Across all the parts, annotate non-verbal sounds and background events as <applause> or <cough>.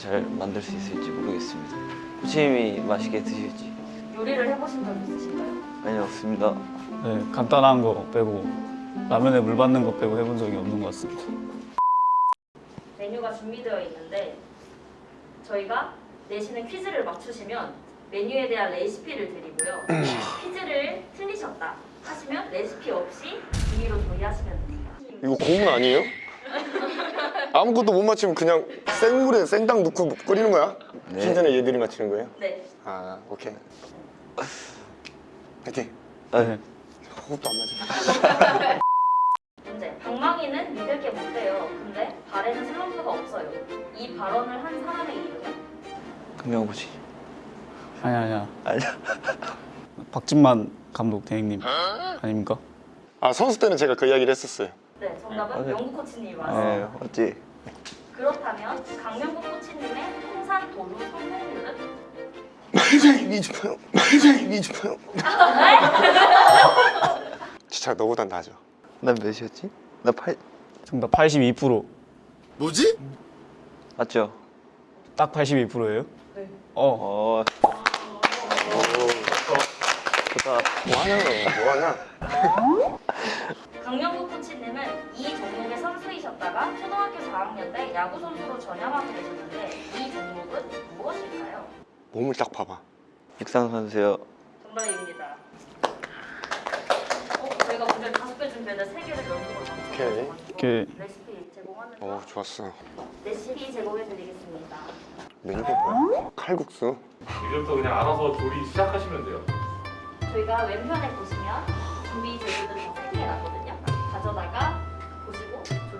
잘 만들 수 있을지 모르겠습니다. 코치님이 맛있게 드실지 요리를 해보신 적 있으신가요? 아니 없습니다. 네, 간단한 거 빼고 라면에 물 받는 거 빼고 해본 적이 없는 것 같습니다. 메뉴가 준비되어 있는데 저희가 내시는 퀴즈를 맞추시면 메뉴에 대한 레시피를 드리고요. <clears throat> 퀴즈를 틀리셨다 하시면 레시피 없이 임의로 조리하시면 됩니다. 이거 고문 아니에요? 아무것도 못 맞히면 그냥 생물에 생당 넣고 끓이는 거야? 네. 신선에 얘들이 맞히는 거예요? 네. 아 오케이 파이팅 아, 네. 호흡도 안 맞아 문제. 방망이는 믿을 게 못돼요. 근데 발에는 슬럼프가 없어요. 이 발언을 한 사람의 이름은? 금명 코치. 아니 아니야. 아니야. <laughs> 박진만 감독 대행님 아닙니까? 아 선수 때는 제가 그 이야기를 했었어요 네, 정답은 아, 네. 영국 코치님이 네, 맞습니다. 맞지. 그렇다면 강명국 코치님의 통산 도루 성공률은? 말장이 미주파요 말장이 미주파요 진짜 너보단 나죠 난 몇이었지? 나 8. 정답 82%. 뭐지? 맞죠? 딱 82%예요? 네. 어. 어. 좋다. 뭐하냐 뭐하냐 강명국 코치님은 이 종목의 선 수이셨다가 초등학교 4학년 때 야구 선수로 전향하게 되셨는데 이 종목은 무엇일까요? 몸을 딱 봐봐 육상 선수요. 정답입니다. 어, 저희가 문제 다섯 개 준비했는데 세 개를 연속으로 오케이. 맞춰가지고 오케이. 레시피 제공하면서 어 좋았어 레시피 제공해 드리겠습니다. 메뉴가 뭐야? 칼국수 이제부터 그냥 알아서 조리 시작하시면 돼요. 저희가 왼편에 보시면 준비 재료들이 세개 나거든요. 가져다가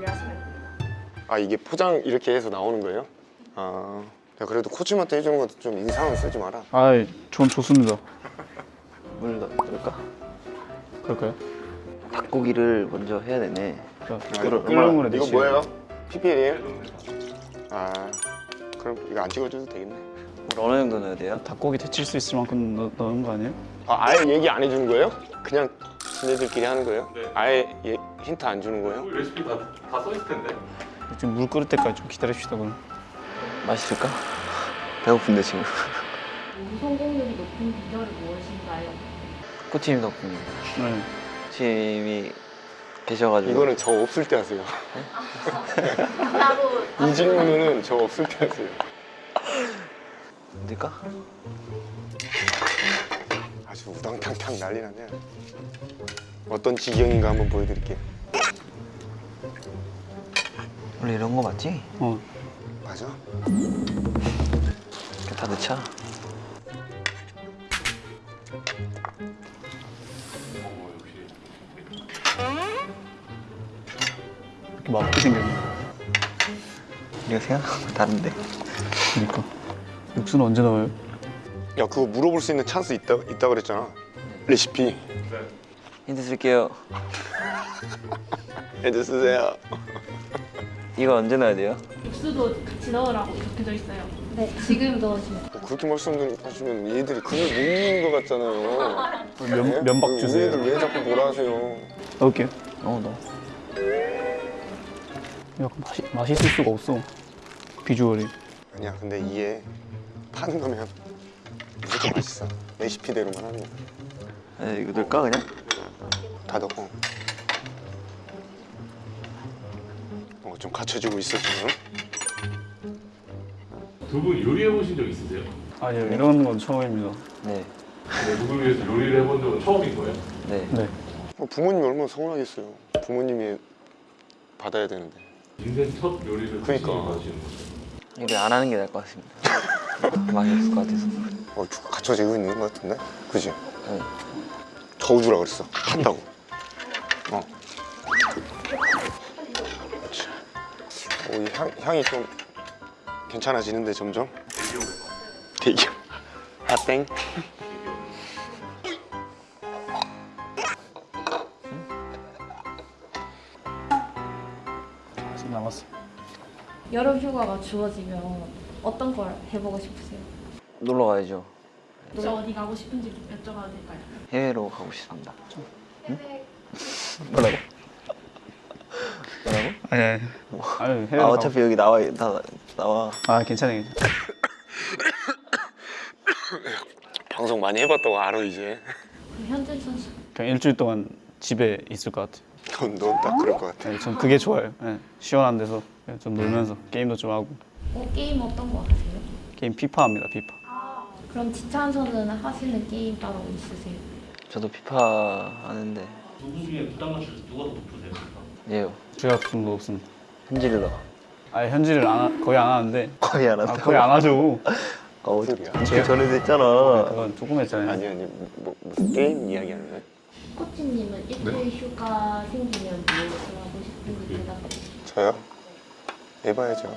조리하시면 됩니다. 아 이게 포장 이렇게 해서 나오는 거예요? 아 야, 그래도 코치한테 해주는 것도 좀 인상은 쓰지 마라 아이, 전 좋습니다. 물 넣을까? 그럴까요? 닭고기를 먼저 해야 되네. 자, 이거를 끓는 물에 이거. 뭐예요? PPL이에요? 아 그럼 이거 안 찍어줘도 되겠네 물 어느 정도 넣어야 돼요? 닭고기 데칠 수 있을 만큼 넣, 넣은 거 아니에요? 아, 아예 얘기 안 해주는 거예요? 그냥 지네들끼리 하는 거예요? 네. 아예 예- 힌트 안 주는 거예요? 레시피 다 다 써 있을 텐데. 지금 물 끓을 때까지 좀 기다립시다 그럼. 맛있을까? 배고픈데 지금. 성공률이 높은 비결이 무엇인가요? 코치님 덕분입니다. 네. 코치님이 계셔가지고. 이거는 저 없을 때 하세요 나도 이 질문은 저 없을 때 하세요 될까? 아주 우당탕탕 난리 나네 어떤 지경인가 한번 보여드릴게요 원래 이런 거 맞지? 어. 맞아? 이렇게 다 넣자. 어. 이렇게 맛있게 생겼네. 이거 생각하고 다른데. 그러니까. 육수는 언제 넣어요? 야 그거 물어볼 수 있는 찬스 있다, 있다 그랬잖아 레시피 네. 힌트 쓸게요. 애들 <laughs> 쓰세요 이거 언제 넣어야 돼요? 육수도 같이 넣으라고 적혀져 있어요. 네, 지금 넣으시면. 뭐 그렇게 말씀하시면 얘들이 그걸 먹는 것 같잖아요 네? 면, 면박 우리 주세요. 애들 왜 자꾸 뭐라 하세요 넣을게요. 어, 넣어. 약간 맛이, 맛있을 수가 없어. 비주얼이. 아니야 근데 이게 파는 거면 무조건 맛있어 레시피대로만 하는 거야 에, 이거 넣을까 그냥? 다 넣고 어, 좀 갖춰지고 있어 지금 두 분 요리해 보신 적 있으세요? 아니요, 이런 건 처음입니다. 네. 네, 누굴 위해서 요리를 해본 적은 처음인 거예요? 네. 네. 어, 부모님이 얼마나 서운하겠어요 부모님이 받아야 되는데 인생 첫 요리를 그러니까. 코치님이 받으시는 거죠. 요리 안 하는 게 나을 것 같습니다. <laughs> 맛이 없을 것 같아서. 어, 주- 갖춰지고 있는 것 같은데? 그지? 네. 저우주라 그랬어 한다고 어, 이 향, 향이 좀 괜찮아지는데 점점 대기업 아땡 아직 남았어. 여름 휴가가 주어지면 어떤 걸 해보고 싶으세요? 놀러 가야죠. 저 어디 가고 싶은지 여쭤봐도 될까요? 해외로 가고 싶습니다. 뭐라고? <laughs> 뭐라고? 아니, 아니. 아니, 해외 아 어차피 여기 나와 다 나와. 아 괜찮아요 괜찮아요 방송 많이 해봤다고 알아 이제. 그 현준 선수 그냥 일주일 동안 집에 있을 것 같아요 넌 딱 그럴 것 같아. 네, 전 그게 좋아요 네, 시원한 데서 좀 놀면서 게임도 좀 하고 어, 게임 어떤 거 하세요? 게임 피파 합니다 피파 그럼 지찬 선수는 하시는 게임 따로 있으세요? 저도 피파 하는데 누구 중에 부담 맞출 때 누가 더 높으세요? 예요. 제가 좀 높습니다 현질러. 아 현질을 안 하- 거의 안 하는데 거의 안 아, 한다. 거의 안 하죠 어, 소리야? 제가 전에 됐잖아. 그건 조금 했잖아요 아니 아니 뭐 무슨 게임 이야기하는 거야? 코치님은 일주일 휴가 생기면 뭐 하고 싶은지 대답해 주세요. 저요? 해봐야죠.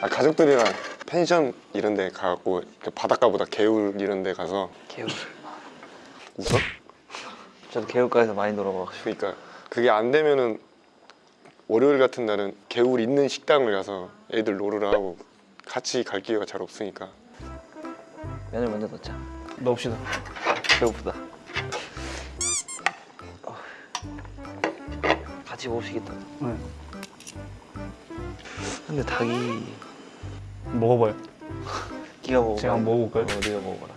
아, 가족들이랑 펜션 이런 데 가고 바닷가보다 개울 이런 데 가서 개울. 웃어? 저도 개울가에서 많이 놀아봐가지고. 그러니까 그게 안 되면은 월요일 같은 날은 개울 있는 식당을 가서 애들 노르라 하고 같이 갈 기회가 잘 없으니까 면을 먼저 넣자. 넣읍시다 배고프다. 어. 같이 먹으시겠다. 네. 근데 닭이 먹어봐요 <laughs> 끼가 먹어. 제가 한번 먹어볼까요? 어, 네가 먹어봐라.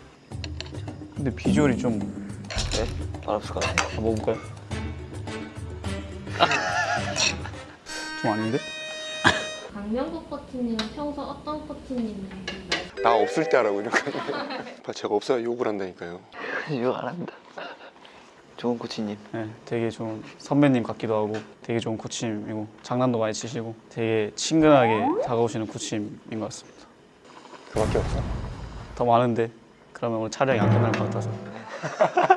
근데 비주얼이 좀 네? 같아. 아, 먹어볼까요? <laughs> 좀 아닌데? 강명국 코치님은 평소 어떤 코치님인가요? 나 없을 때 하라고 이렇게 오빠 <laughs> 제가 없어야 욕을 한다니까요 이거 안 합니다. 좋은 코치님. 네, 되게 좋은 선배님 같기도 하고 되게 좋은 코치님이고 장난도 많이 치시고 되게 친근하게 다가오시는 코치님인 것 같습니다. 그밖에 없어 더 많은데 그러면 오늘 촬영이 안 끝날 것 같아서 <laughs>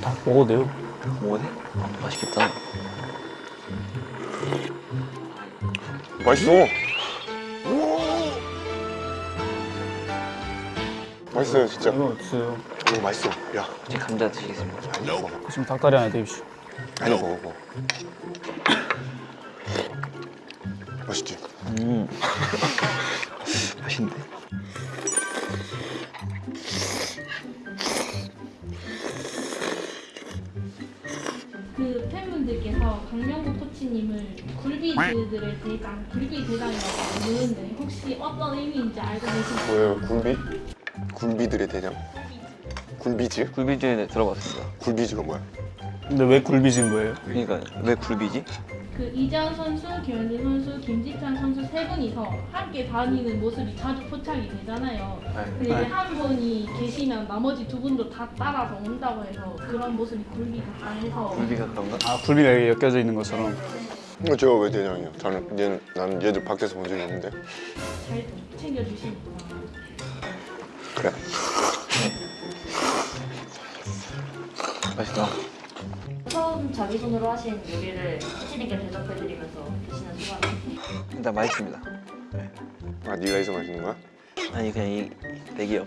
다 먹어도 돼요? 뭐네? 맛있겠다. 맛있어 맛있어요 진짜 이거 주세요 오 맛있어 야 이제 감자 드시겠습니다. 아니 먹어 지금 닭다리 하나 드십시오 아니 먹어 먹어 맛있지? 음. <laughs> 맛있는데? 강명국 코치님을 굴비즈들의 대장, 굴비 대장이라고 부르는데 혹시 어떤 의미인지 알고 계신가요? 뭐예요 굴비? 굴비들의 대장 굴비즈? 굴비주에 들어봤습니다. 굴비즈가 뭐야? 근데 왜 굴비진 거예요? 그러니까 왜 굴비지? 그 이재현 선수, 김현진 선수, 김지찬 선수 세 분이서 함께 다니는 모습이 자주 포착이 되잖아요. 근데 이제 한 분이 계시면 나머지 두 분도 다 따라서 온다고 해서 그런 모습이 굴비 같다 해서 굴비가 그런가? 아 굴비가 여기 엮여져 있는 것처럼 어, 제가 왜 대장이야? 저는 얘는 나는 얘들 밖에서 본 적이 없는데 잘 챙겨주시니까 그래 맛있다. 처음 자기 손으로 하신 요리를 코치님께 대접해드리면서 드시는 소감. 일단 맛있습니다. 아 네가 해서 맛있는 거야? 아니 그냥 이 대기업.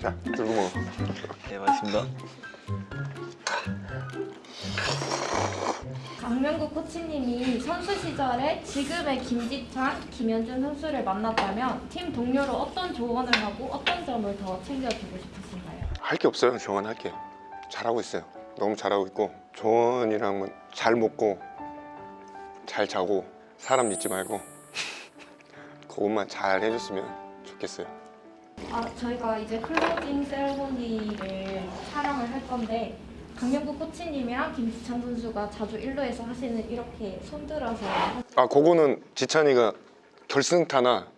자 들고 먹어 네 맛있습니다. 강명국 코치님이 선수 시절에 지금의 김지찬, 김현준 선수를 만났다면 팀 동료로 어떤 조언을 하고 어떤 점을 더 챙겨주고 싶으신가요? 할 게 없어요 조언 할 게 잘하고 있어요 너무 잘하고 있고 조언이라면 잘 먹고 잘 자고 사람 믿지 말고 <laughs> 그것만 잘 해줬으면 좋겠어요. 아, 저희가 이제 closing ceremony를 촬영을 할 건데 강명국 코치님이랑 김지찬 선수가 자주 일루에서 하시는 이렇게 손들어서 아 그거는 지찬이가 결승타나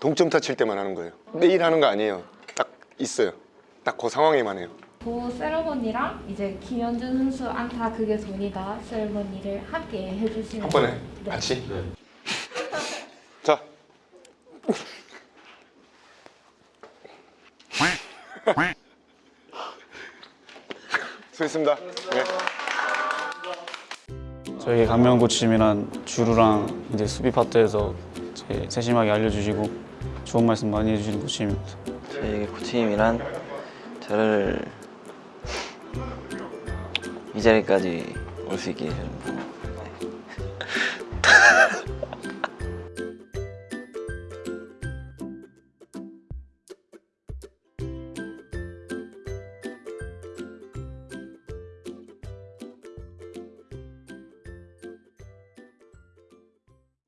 동점타 칠 때만 하는 거예요. 매일 하는 거 아니에요. 딱 있어요. 딱 그 상황에만 해요 그 세레모니랑 이제 김현준 선수 안타 그게 돈이다 세레모니를 함께 해주시는 한 번에 네. 같이 네. <laughs> 자 <laughs> 수고했습니다 네. 저에게 강명 코치님이란 주루랑 이제 수비 파트에서 제 세심하게 알려주시고 좋은 말씀 많이 해주시는 코치님입니다. 저에게 코치님이란 저를 이 자리까지 올 수 있게 해주는 분.